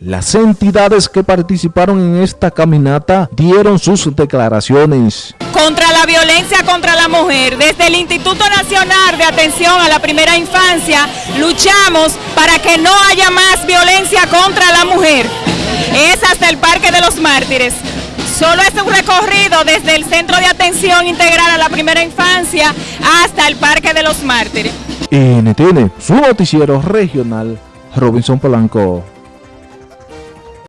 Las entidades que participaron en esta caminata dieron sus declaraciones. Contra la violencia contra la mujer, desde el Instituto Nacional de Atención a la Primera Infancia, luchamos para que no haya más violencia contra la mujer. Es hasta el Parque de los Mártires. Solo es un recorrido desde el Centro de Atención Integral a la Primera Infancia hasta el Parque de los Mártires. NTN, su noticiero regional, Robinson Polanco.